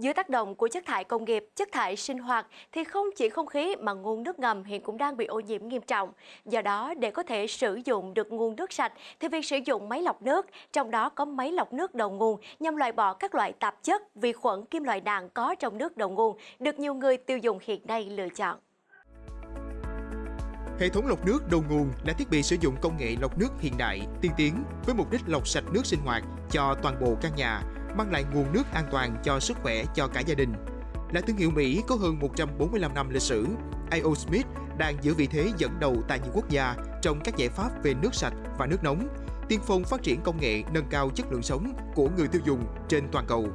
Dưới tác động của chất thải công nghiệp, chất thải sinh hoạt thì không chỉ không khí mà nguồn nước ngầm hiện cũng đang bị ô nhiễm nghiêm trọng. Do đó, để có thể sử dụng được nguồn nước sạch thì việc sử dụng máy lọc nước, trong đó có máy lọc nước đầu nguồn nhằm loại bỏ các loại tạp chất, vi khuẩn, kim loại nặng có trong nước đầu nguồn được nhiều người tiêu dùng hiện nay lựa chọn. Hệ thống lọc nước đầu nguồn là thiết bị sử dụng công nghệ lọc nước hiện đại, tiên tiến với mục đích lọc sạch nước sinh hoạt cho toàn bộ căn nhà, mang lại nguồn nước an toàn cho sức khỏe cho cả gia đình. Là thương hiệu Mỹ có hơn 145 năm lịch sử, A.O. Smith đang giữ vị thế dẫn đầu tại nhiều quốc gia trong các giải pháp về nước sạch và nước nóng, tiên phong phát triển công nghệ nâng cao chất lượng sống của người tiêu dùng trên toàn cầu.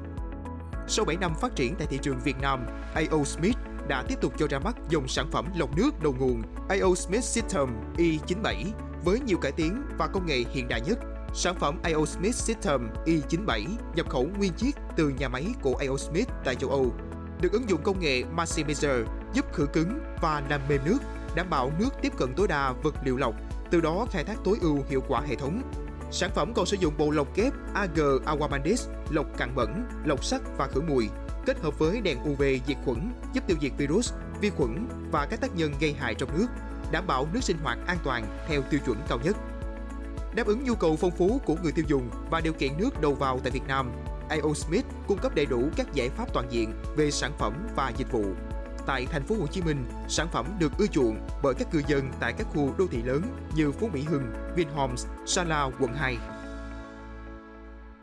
Sau 7 năm phát triển tại thị trường Việt Nam, A.O. Smith đã tiếp tục cho ra mắt dòng sản phẩm lọc nước đầu nguồn A.O. Smith System E97 với nhiều cải tiến và công nghệ hiện đại nhất Sản phẩm A.O. Smith System E97 nhập khẩu nguyên chiếc từ nhà máy của A.O. Smith tại châu Âu, được ứng dụng công nghệ Maximizer giúp khử cứng và làm mềm nước, đảm bảo nước tiếp cận tối đa vật liệu lọc, từ đó khai thác tối ưu hiệu quả hệ thống. Sản phẩm còn sử dụng bộ lọc kép AG Aquamandis, lọc cặn bẩn, lọc sắt và khử mùi, kết hợp với đèn UV diệt khuẩn giúp tiêu diệt virus, vi khuẩn và các tác nhân gây hại trong nước, đảm bảo nước sinh hoạt an toàn theo tiêu chuẩn cao nhất. Đáp ứng nhu cầu phong phú của người tiêu dùng và điều kiện nước đầu vào tại Việt Nam, A.O. Smith cung cấp đầy đủ các giải pháp toàn diện về sản phẩm và dịch vụ. Tại thành phố Hồ Chí Minh, sản phẩm được ưa chuộng bởi các cư dân tại các khu đô thị lớn như Phú Mỹ Hưng, Vinhomes, Sala, quận 2